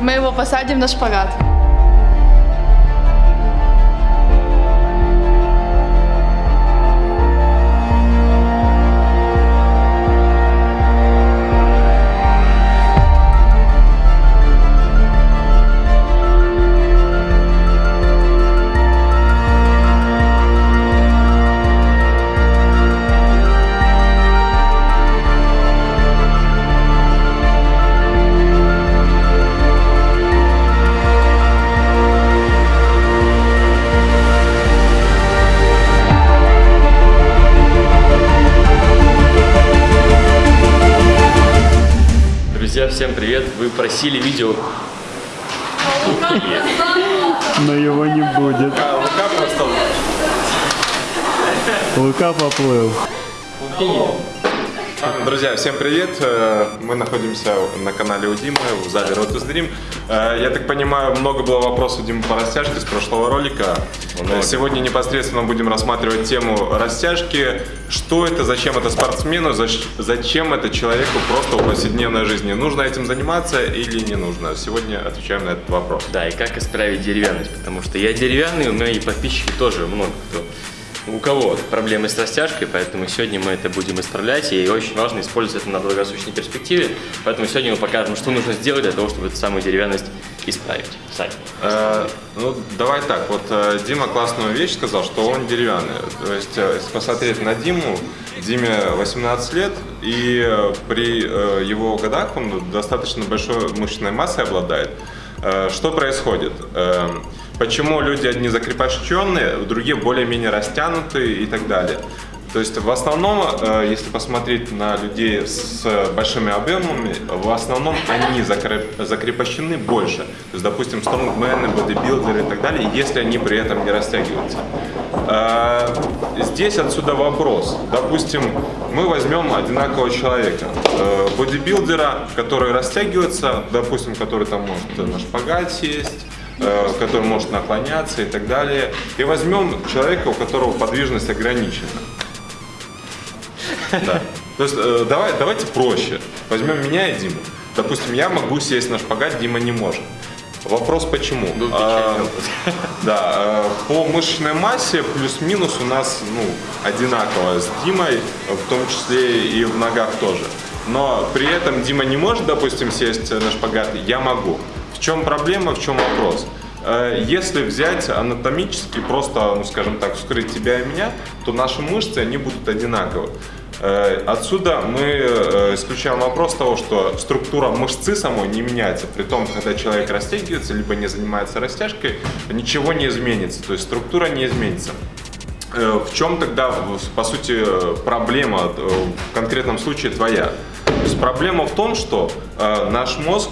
Мы его посадим на шпагат. Друзья, всем привет! Вы просили видео... Но его не будет. Лука просто... Лука поплыл. Друзья, всем привет! Э, Мы находимся на канале у Димы в зале Road to Dream. Э, Я так понимаю, много было вопросов Димы по растяжке с прошлого ролика. Много. Сегодня непосредственно будем рассматривать тему растяжки. Что это, зачем это спортсмену, зачем это человеку просто в повседневной жизни. Нужно этим заниматься или не нужно? Сегодня отвечаем на этот вопрос. Да, и как исправить деревянность, потому что я деревянный, у меня и подписчики тоже много кто. У кого проблемы с растяжкой, поэтому сегодня мы это будем исправлять, и очень важно использовать это на долгосрочной перспективе, поэтому сегодня мы покажем, что нужно сделать для того, чтобы эту самую деревянность исправить. Сань. Э, ну, давай так, вот э, Дима классную вещь сказал, что он деревянный. То есть, э, если посмотреть на Диму, Диме 18 лет, и э, при его годах он достаточно большой мышечной массой обладает. Что происходит? Почему люди одни закрепощенные, другие более-менее растянутые и так далее? То есть в основном, э, если посмотреть на людей с большими объемами, в основном они закреп- закрепощены больше. То есть, допустим, стронгмены, бодибилдеры и так далее, если они при этом не растягиваются. Э, Здесь отсюда вопрос. Допустим, мы возьмем одинакового человека. Э, Бодибилдера, который растягивается, допустим, который там может на шпагат сесть, который может наклоняться и так далее. И возьмем человека, у которого подвижность ограничена. Да. То есть э, давай, давайте проще. Возьмем меня и Диму. Допустим, я могу сесть на шпагат, Дима не может. Вопрос почему? Был А, да, э, по мышечной массе плюс-минус у нас ну, одинаково с Димой, в том числе и в ногах тоже. Но при этом Дима не может, допустим, сесть на шпагат, я могу. В чем проблема, в чем вопрос? Э, Если взять анатомически, просто, ну скажем так, вскрыть тебя и меня, то наши мышцы, они будут одинаковы. Э, Отсюда мы э, исключаем вопрос того, что структура мышцы самой не меняется. При том, когда человек растягивается, либо не занимается растяжкой, ничего не изменится. То есть структура не изменится. В чем тогда, по сути, проблема в конкретном случае твоя? То есть проблема в том, что наш мозг,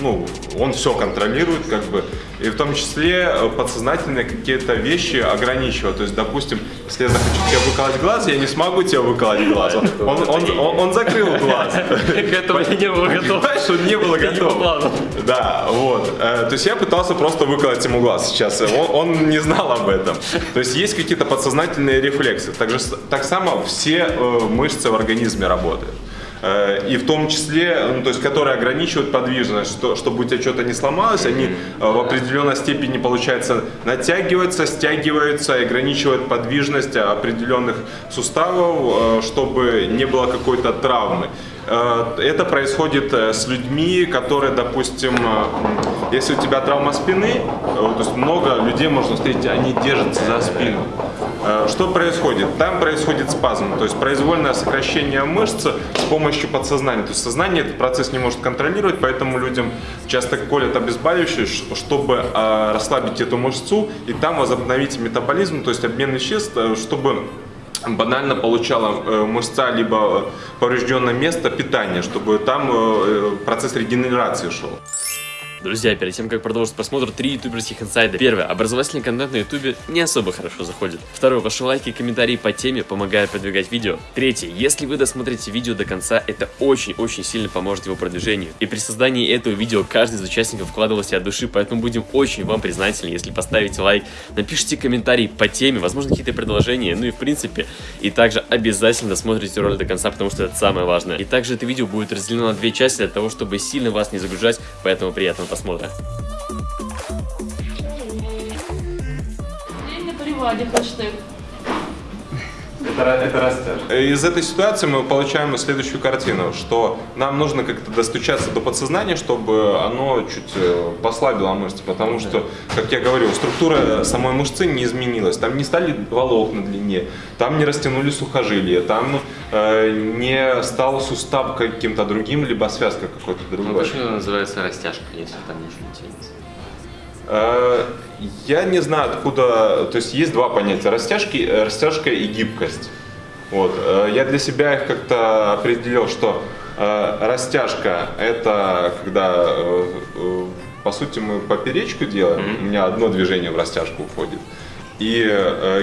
ну, он все контролирует, как бы, и в том числе э, подсознательные какие-то вещи ограничивают. То есть, допустим, если я захочу тебе выколоть глаз, я не смогу тебе выколоть глаз. Он, он, он- он- он закрыл глаз. К этому я не был готов. Понимаешь, он не был готов. Да, вот. Э, То есть я пытался просто выколоть ему глаз сейчас. Он, он не знал об этом. То есть есть какие-то подсознательные рефлексы. Так, же, так само все э, мышцы в организме работают. Э, И в том числе, ну, то есть, которые ограничивают подвижность, что, чтобы у тебя что-то не сломалось, они э, в определенной степени, получается, натягиваются, стягиваются и ограничивают подвижность определенных суставов, э, чтобы не было какой-то травмы. Э, Это происходит э, с людьми, которые, допустим, э, если у тебя травма спины, э, то есть много людей можно встретить, они держатся за спину. Э, Что происходит? Там происходит спазм, то есть произвольное сокращение мышц с помощью подсознания. То есть сознание этот процесс не может контролировать, поэтому людям часто колят обезболивающие, чтобы э, расслабить эту мышцу и там возобновить метаболизм, то есть обмен веществ, э, чтобы банально получала э, мышца либо поврежденное место питания, чтобы там процесс регенерации шел. Друзья, перед тем, как продолжить просмотр, три ютуберских инсайда. Первое. Образовательный контент на ютубе не особо хорошо заходит. Второе. Ваши лайки и комментарии по теме помогают продвигать видео. Третье. Если вы досмотрите видео до конца, это очень-очень сильно поможет его продвижению. И при создании этого видео каждый из участников вкладывался от души, поэтому будем очень вам признательны, если поставите лайк, напишите комментарий по теме, возможно какие-то предложения, ну и в принципе. И также обязательно досмотрите ролик до конца, потому что это самое важное. И также это видео будет разделено на две части для того, чтобы сильно вас не загружать, поэтому приятного просмотра. День на приводе хэштег. Это, растяжка. Из этой ситуации мы получаем следующую картину, что нам нужно как-то достучаться до подсознания, чтобы оно чуть э, послабило мышцы, потому что, как я говорил, структура самой мышцы не изменилась. Там не стали волокна длиннее, там не растянули сухожилия, там э, не стал сустав каким-то другим, либо связка какой-то Ну, другой. почему это называется растяжка, если там ничего не тянется? Я не знаю откуда, то есть есть два понятия, растяжки, э, растяжка и гибкость. Вот. э, Я для себя их как-то определил, что э, растяжка это когда, по сути, мы поперечку делаем, у меня одно движение в растяжку уходит. И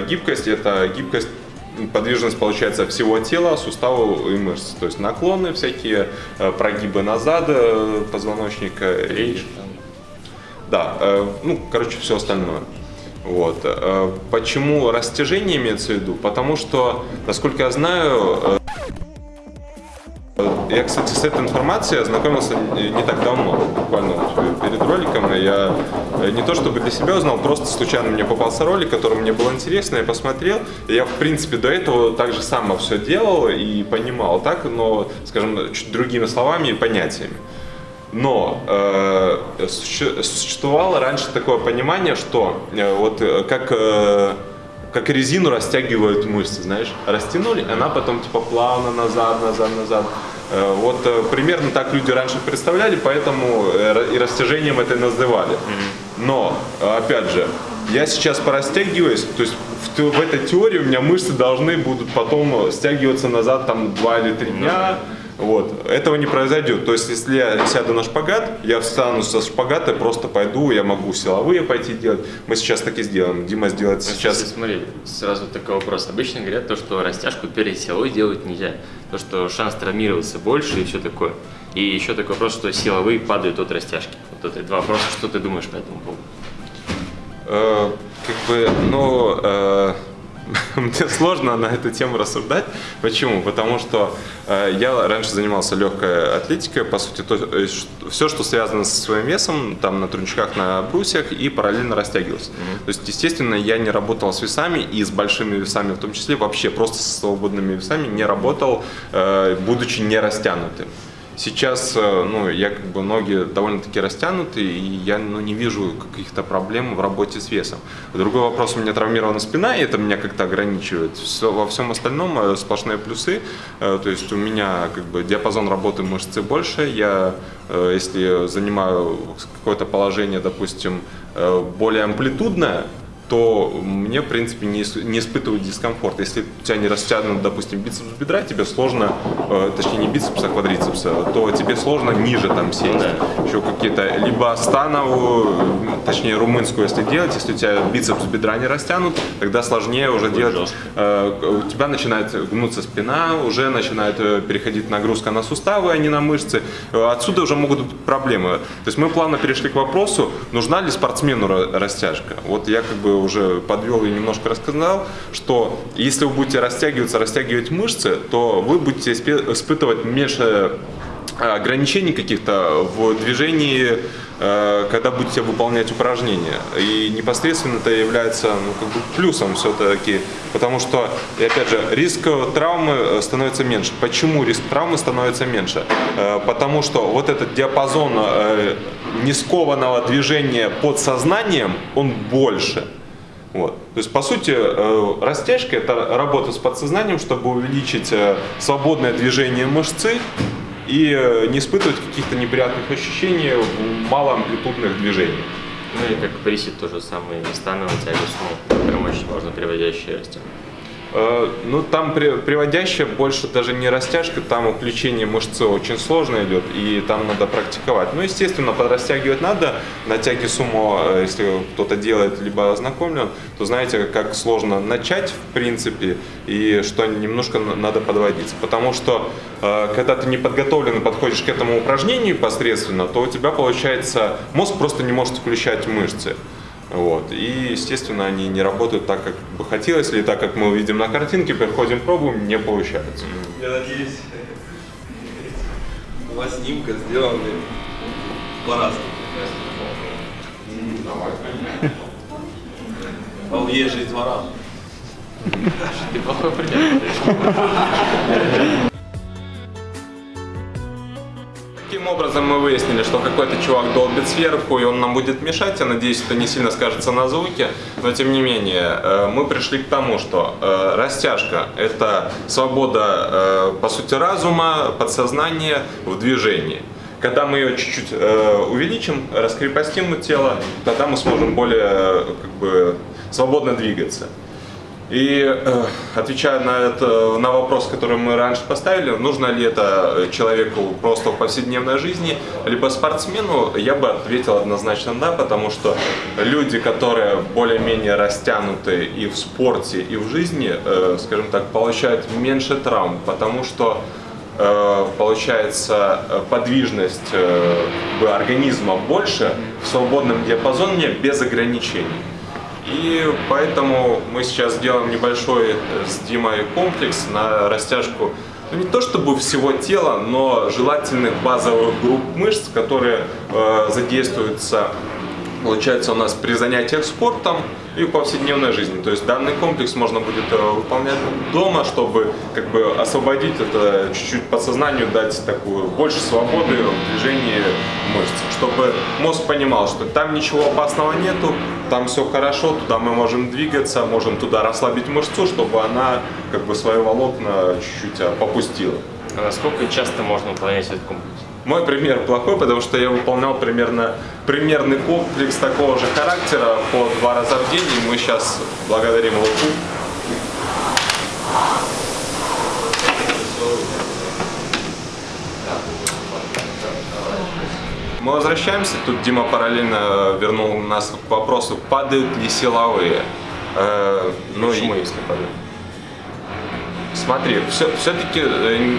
гибкость это гибкость подвижность получается всего тела, суставов и мышц. То есть наклоны всякие, прогибы назад позвоночника. и- Речь, там. Да, э, ну, короче, все остальное. Вот. э, Почему растяжение имеется в виду? Потому что, насколько я знаю, э, я, кстати, с этой информацией ознакомился не так давно, буквально перед роликом. Я не то чтобы для себя узнал, просто случайно мне попался ролик, который мне был интересно, я посмотрел. Я, в принципе, до этого так же само все делал и понимал так, но, скажем, чуть другими словами и понятиями. Но э, суще- существовало раньше такое понимание, что э, вот э, как, э, как резину растягивают мышцы, знаешь, растянули, она потом типа плавно назад, назад, назад. Э, вот э, примерно так люди раньше представляли, поэтому э, и растяжением это и называли. Но, опять же, я сейчас порастягиваюсь, то есть в, в этой теории у меня мышцы должны будут потом стягиваться назад там 2 или 3 дня. Вот. Этого не произойдет. То есть, если я сяду на шпагат, я встану со шпагата, просто пойду, я могу силовые пойти делать. Мы сейчас так и сделаем. Дима сделает Ну, сейчас. смотри, сразу такой вопрос. Обычно говорят то, что растяжку перед силой делать нельзя. То, что шанс травмироваться больше и все такое. И еще такой вопрос, что силовые падают от растяжки. Вот это два вопроса. Что ты думаешь по этому поводу? Э, как бы, ну, э, мне сложно на эту тему рассуждать. Почему? Потому что э, я раньше занимался легкой атлетикой, по сути, то, все, что связано со своим весом, там на трунчках, на брусьях, и параллельно растягивался. То есть, естественно, я не работал с весами и с большими весами в том числе, вообще просто со свободными весами не работал, э, будучи не растянутым. Сейчас, э, ну, я как бы ноги довольно-таки растянуты, и я, ну, не вижу каких-то проблем в работе с весом. Другой вопрос, у меня травмирована спина, и это меня как-то ограничивает. Всё- во всем остальном э, сплошные плюсы, Э, то есть у меня как бы диапазон работы мышцы больше, я, если занимаю какое-то положение, допустим, более амплитудное, то мне, в принципе, не, не испытываю дискомфорт. Если у тебя не растянут, допустим, бицепс бедра, тебе сложно, э, точнее не бицепс, а квадрицепса, то тебе сложно ниже там сесть. Еще какие-то, либо становую, точнее румынскую, если делать, если у тебя бицепс бедра не растянут, тогда сложнее уже делать. жестко. Э, у тебя начинает гнуться спина, уже начинает э, переходить нагрузка на суставы, а не на мышцы. Э, Отсюда уже могут быть проблемы. То есть мы плавно перешли к вопросу, нужна ли спортсмену ра- растяжка. Вот я как бы уже подвел и немножко рассказал, что если вы будете растягиваться, растягивать мышцы, то вы будете испытывать меньше э, ограничений каких-то в движении, э, когда будете выполнять упражнения. И непосредственно это является ну, как бы плюсом все-таки, потому что, и опять же, риск травмы э, становится меньше. Почему риск травмы становится меньше? Э, Потому что вот этот диапазон э, нескованного движения под сознанием, он больше. Вот. То есть, по сути, э, растяжка – это работа с подсознанием, чтобы увеличить э, свободное движение мышцы и э, не испытывать каких-то неприятных ощущений в малоамплитудных движениях. Ну и как присед то же самое, и становая тягу, ну, прям очень можно приводящие растяжку. Э, Ну, там при- приводящее больше даже не растяжка, там включение мышцы очень сложно идет, и там надо практиковать. Ну, естественно, подрастягивать надо. На тяге сумо, э, если кто-то делает, либо ознакомлен, то знаете, как сложно начать, в принципе, и что немножко на- надо подводиться. Потому что, э, когда ты не подготовлен и подходишь к этому упражнению непосредственно, то у тебя получается, мозг просто не может включать мышцы. Вот. И, естественно, они не работают так, как бы хотелось, или так, как мы видим на картинке, приходим, пробуем, не получается. Я надеюсь, два снимка сделаны по-разному. Он жизнь двора. Ты плохой пример. Таким образом мы выяснили, что какой-то чувак долбит сверху, и он нам будет мешать. Я надеюсь, это не сильно скажется на звуке. Но тем не менее, э, мы пришли к тому, что э, растяжка – это свобода, э, по сути, разума, подсознания в движении. Когда мы ее чуть-чуть увеличим, раскрепостим тело, тогда мы сможем более как бы, свободно двигаться. И э, отвечая на, это, на вопрос, который мы раньше поставили, нужно ли это человеку просто в повседневной жизни, либо спортсмену, я бы ответил однозначно да, потому что люди, которые более-менее растянуты и в спорте, и в жизни, э, скажем так, получают меньше травм, потому что э, получается э, подвижность э, организма больше в свободном диапазоне без ограничений. И поэтому мы сейчас делаем небольшой э, с Димой комплекс на растяжку, ну, не то чтобы всего тела, но желательных базовых групп мышц, которые э, задействуются, получается, у нас при занятиях спортом и в повседневной жизни. То есть данный комплекс можно будет э, выполнять дома, чтобы как бы освободить это чуть-чуть подсознанию, дать такую больше свободы в движении мышц, чтобы мозг понимал, что там ничего опасного нету, там все хорошо, туда мы можем двигаться, можем туда расслабить мышцу, чтобы она как бы свои волокна чуть-чуть а, попустила. А насколько часто можно выполнять этот комплекс? Мой пример плохой, потому что я выполнял примерно примерный комплекс такого же характера по два раза в день, и мы сейчас благодарим Луку. Мы возвращаемся, тут Дима параллельно вернул нас к вопросу, падают ли силовые. Э, ну, Почему, и- если падает? Смотри, все, все-таки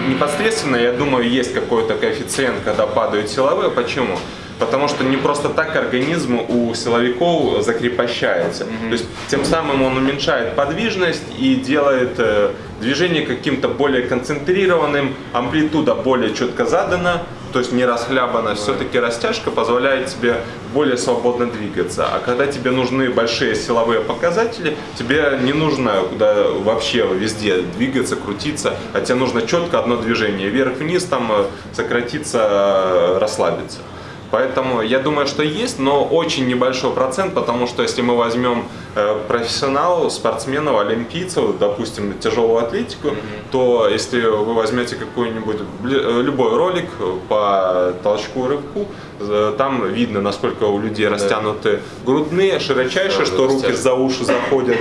непосредственно, я думаю, есть какой-то коэффициент, когда падают силовые. Почему? Потому что не просто так организм у силовиков закрепощается. То есть тем самым он уменьшает подвижность и делает э, движение каким-то более концентрированным, амплитуда более четко задана, то есть не расхлябана. Все-таки растяжка позволяет тебе более свободно двигаться. А когда тебе нужны большие силовые показатели, тебе не нужно куда вообще везде двигаться, крутиться, а тебе нужно четко одно движение. Вверх-вниз, там э, сократиться, э, расслабиться. Поэтому я думаю, что есть, но очень небольшой процент, потому что если мы возьмем э, профессионалов, спортсменов, олимпийцев, допустим, тяжелую атлетику, то если вы возьмете какой-нибудь э, любой ролик по толчку рывку, там видно, насколько у людей растянуты грудные, широчайшие, Сразу что руки за уши заходят.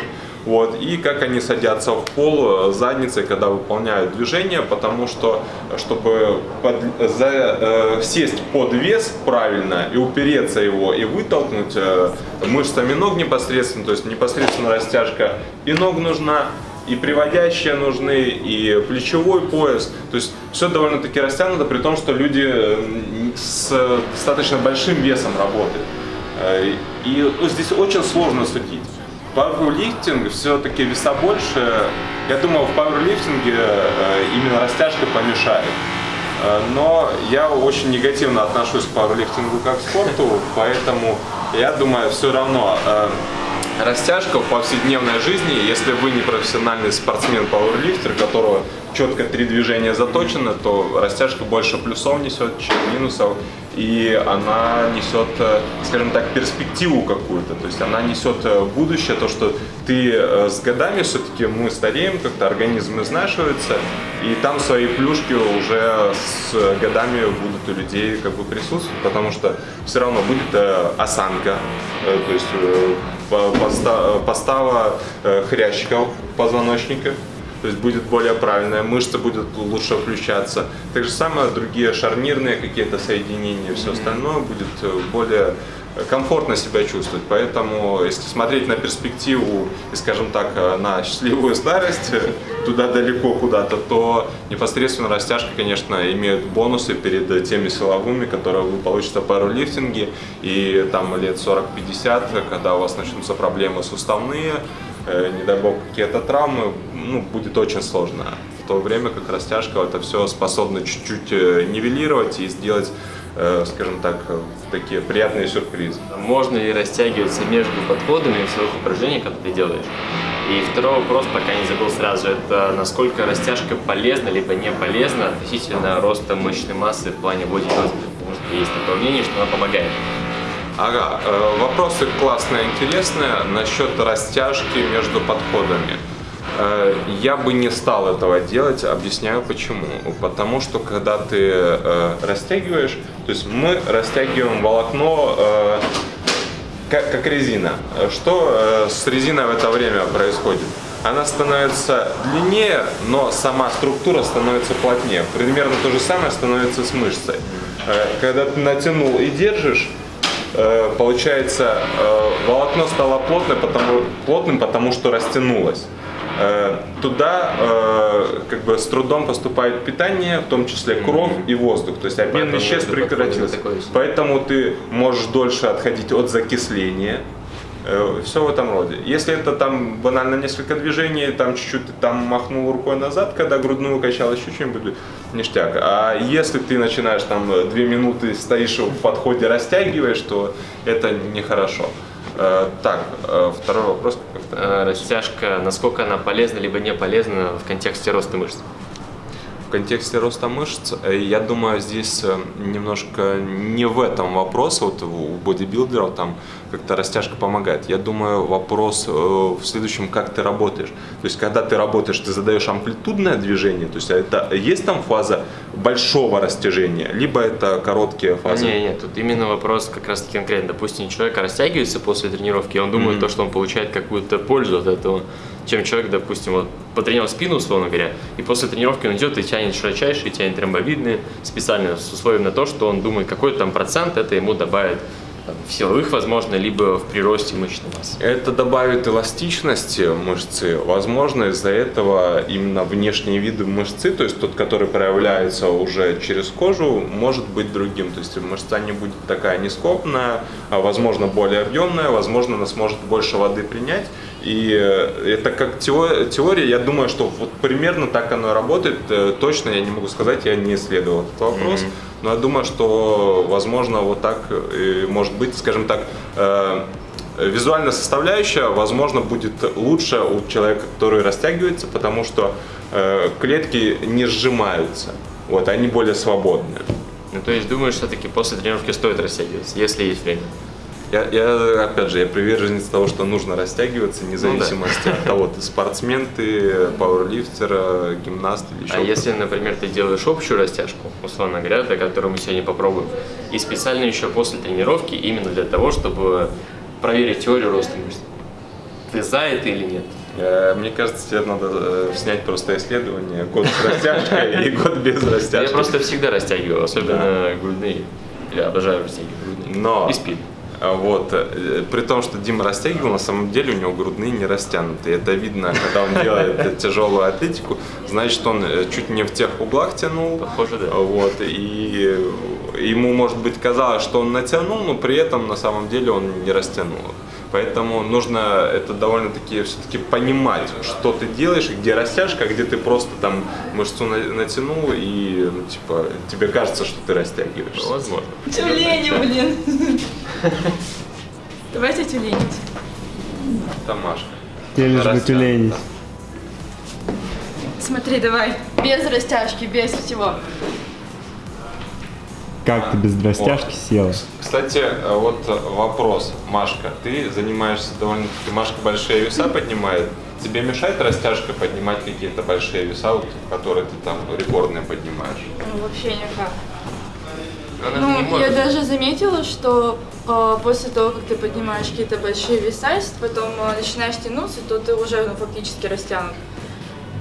Вот, и как они садятся в пол э, задницей, когда выполняют движение, потому что, чтобы под- за- э, сесть под вес правильно и упереться его, и вытолкнуть э, мышцами ног непосредственно, то есть непосредственно растяжка и ног нужна, и приводящие нужны, и плечевой пояс. То есть все довольно-таки растянуто, при том, что люди э, с достаточно большим весом работают. Э, И здесь очень сложно судить. Пауэрлифтинг все-таки веса больше. Я думаю, в пауэрлифтинге э, именно растяжка помешает. Э, Но я очень негативно отношусь к пауэрлифтингу как к спорту, поэтому я думаю, все равно э, растяжка в повседневной жизни, если вы не профессиональный спортсмен-пауэрлифтер, которого четко три движения заточено, то растяжка больше плюсов несет, чем минусов, и она несет, э, скажем так, перспективу какую-то, то есть она несет э, будущее, то, что ты э, с годами все-таки мы стареем, как-то организм изнашивается, и там свои плюшки уже с годами будут у людей как бы присутствовать, потому что все равно будет осанка, то есть постава э, хрящиков позвоночника, то есть будет более правильная, мышцы будут лучше включаться. Так же самое другие шарнирные какие-то соединения, все остальное будет э, более комфортно себя чувствовать. Поэтому, если смотреть на перспективу и, скажем так, э, на счастливую старость, э, туда далеко куда-то, то непосредственно растяжка, конечно, имеет бонусы перед теми силовыми, которые вы получите в пауэрлифтинге. И там лет 40-50, когда у вас начнутся проблемы суставные, э, не дай бог какие-то травмы, ну, будет очень сложно. В то время как растяжка это все способна чуть-чуть нивелировать и сделать, скажем так, э, такие приятные сюрпризы. Можно ли растягиваться между подходами в своих упражнениях, когда ты делаешь? И второй вопрос, пока не забыл сразу, это насколько растяжка полезна, либо не полезна относительно роста мышечной массы в плане бодибилдинга. Потому что есть такое мнение, что она помогает. Ага, э, вопросы классные, интересные насчет растяжки между подходами. Э, Я бы не стал этого делать, объясняю почему. Потому что когда ты э, растягиваешь, то есть мы растягиваем волокно э, как, как резина. Что э, с резиной в это время происходит? Она становится длиннее, но сама структура становится плотнее. Примерно то же самое становится с мышцей. Э, когда ты натянул и держишь, получается, волокно стало плотным, потому, плотным, потому что растянулось. Э, Туда э, как бы с трудом поступает питание, в том числе кровь и воздух. То есть обмен веществ прекратился. Поэтому ты можешь дольше отходить от закисления. Все в этом роде. Если это там банально несколько движений, там чуть-чуть ты там махнул рукой назад, когда грудную качал, еще что-нибудь, ништяк. А если ты начинаешь там э, две минуты стоишь в подходе, растягиваешь, то это нехорошо. Э, Так, э, второй вопрос. Э, Растяжка, насколько она полезна, либо не полезна в контексте роста мышц? В контексте роста мышц, э, я думаю, здесь э, немножко не в этом вопрос, вот у бодибилдеров там как-то растяжка помогает. Я думаю, вопрос э, в следующем, как ты работаешь. То есть, когда ты работаешь, ты задаешь амплитудное движение, то есть, это есть там фаза большого растяжения, либо это короткие фазы? Не, нет, тут именно вопрос как раз таки конкретно. Допустим, человек растягивается после тренировки, и он думает, то, что он получает какую-то пользу от этого, чем человек, допустим, вот потренировал спину, условно говоря, и после тренировки он идет и тянет широчайшие, тянет ромбовидные, специально с условием на то, что он думает, какой-то там процент это ему добавит в силовых, возможно, либо в приросте мышечной массы. Это добавит эластичности мышцы. Возможно, из-за этого именно внешние виды мышцы, то есть тот, который проявляется уже через кожу, может быть другим. То есть мышца не будет такая нескопная, а возможно более объемная, возможно, она сможет больше воды принять. И э, это как тео- теория, я думаю, что вот примерно так оно работает. Э, Точно я не могу сказать, я не исследовал этот вопрос. Но я думаю, что, возможно, вот так и может быть, скажем так, э, визуальная составляющая, возможно, будет лучше у человека, который растягивается, потому что э, клетки не сжимаются, вот, они более свободные. Ну, то есть думаешь, все-таки после тренировки стоит растягиваться, если есть время. Я, я, опять же, я приверженец того, что нужно растягиваться, вне зависимости от того, ты спортсмен, ты пауэрлифтер, гимнаст или еще А если, например, ты делаешь общую растяжку, условно говоря, до которой мы сегодня попробуем, и специально еще после тренировки, именно для того, чтобы проверить теорию роста мышц, ты за это или нет? Э, Мне кажется, тебе надо э, снять просто исследование, год с растяжкой и год без Я растяжки. просто всегда растягиваю, особенно грудные. Я обожаю растягивать грудные. Но И спину. А Вот, э, при том, что Дима растягивал, на самом деле у него грудные не растянуты. Это видно, когда он делает тяжелую атлетику, значит, он э, чуть не в тех углах тянул. Похоже, да. Вот, и ему, может быть, казалось, что он натянул, но при этом на самом деле он не растянул. Поэтому нужно это довольно-таки все-таки понимать, что ты делаешь, где растяжка, а где ты просто там мышцу на- натянул и, ну, типа, тебе кажется, что ты растягиваешься. Возможно. Тюлени, блин. Давайте тюленить. Тамашка. Те лишь бы тюленить. Смотри, давай. Без растяжки, без всего. Как ты без растяжки села? Кстати, э, вот э, вопрос, Машка, ты занимаешься довольно-таки, Машка большие веса поднимает. Тебе мешает растяжка поднимать какие-то большие веса, вот, которые ты там рекордные поднимаешь? Ну, вообще никак. Она Ну, не я может. даже заметила, что э, после того, как ты поднимаешь какие-то большие веса, если потом э, начинаешь тянуться, то ты уже ну, фактически растянут.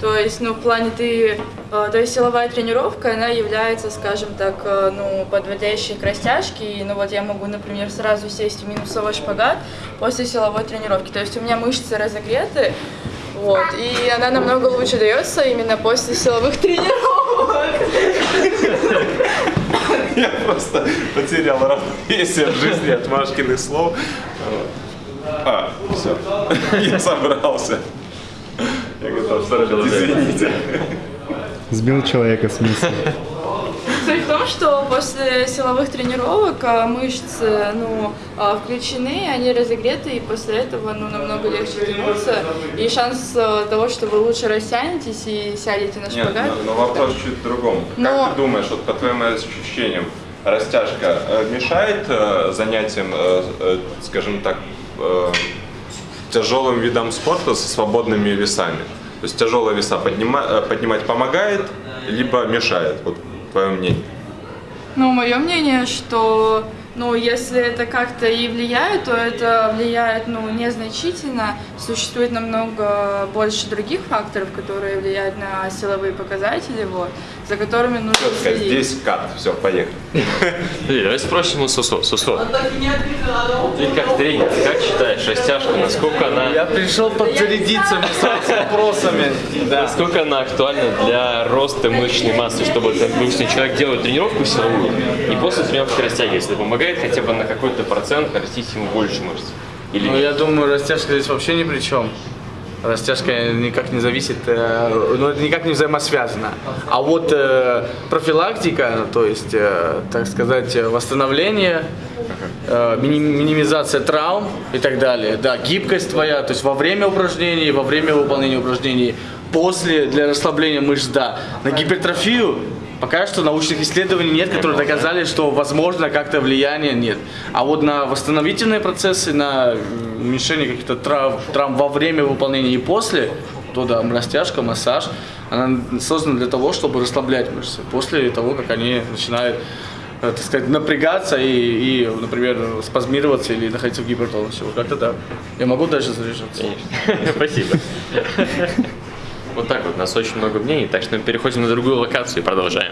То есть, ну, в плане ты, э, то есть силовая тренировка, она является, скажем так, э, ну, подводящей к растяжке. И, ну, вот я могу, например, сразу сесть в минусовой шпагат после силовой тренировки. То есть у меня мышцы разогреты, вот, и она намного лучше дается именно после силовых тренировок. Я просто потерял равновесие в жизни от Машкиных слов. А, все. Я собрался. Я готов. Извините. Сбил человека с мысли. Суть в том, что после силовых тренировок а, мышцы ну, а, включены, они разогреты, и после этого ну, намного легче тянуться. И шанс а, того, что вы лучше растянетесь и сядете на Нет, шпагат. но, но вопрос чуть в другом. Но- Как ты думаешь, вот по твоим ощущениям, растяжка э, мешает э, занятиям, э, скажем так, тяжелым видам спорта со свободными весами? То есть тяжелые веса поднима- поднимать помогает, либо мешает? Вот твое мнение. Ну, мое мнение, что ну, если это как-то и влияет, то это влияет ну, незначительно. Существует намного больше других факторов, которые влияют на силовые показатели, вот, за которыми нужно Четко, следить. здесь кат, все, поехали. Давай спросим у Сусо. Сусо, ты как тренер, как считаешь, растяжка, насколько она, Я пришел подзарядиться с вопросами. Насколько она актуальна для роста мышечной массы, чтобы, допустим, человек делает тренировку силовую, и после тренировки растягивается, это помогает хотя бы на какой-то процент нарастить ему больше мышц? Или Ну, нет? я думаю, растяжка здесь вообще ни при чем. Растяжка никак не зависит, э, ну, это никак не взаимосвязано. А вот э, профилактика, то есть, э, так сказать, восстановление, э, мини- минимизация травм и так далее. Да, гибкость твоя, то есть во время упражнений, во время выполнения упражнений, после для расслабления мышц, да. На гипертрофию Пока что научных исследований нет, которые доказали, что возможно как-то влияние нет. А вот на восстановительные процессы, на уменьшение каких-то травм, травм во время выполнения и после, то да, растяжка, массаж, она создана для того, чтобы расслаблять мышцы. После того, как они начинают э, так сказать, напрягаться и, и, например, спазмироваться или находиться в гипертонусе. Вот как-то так. Я могу дальше заряжаться. Конечно. Спасибо. Вот так вот, у нас очень много мнений, так что мы переходим на другую локацию и продолжаем.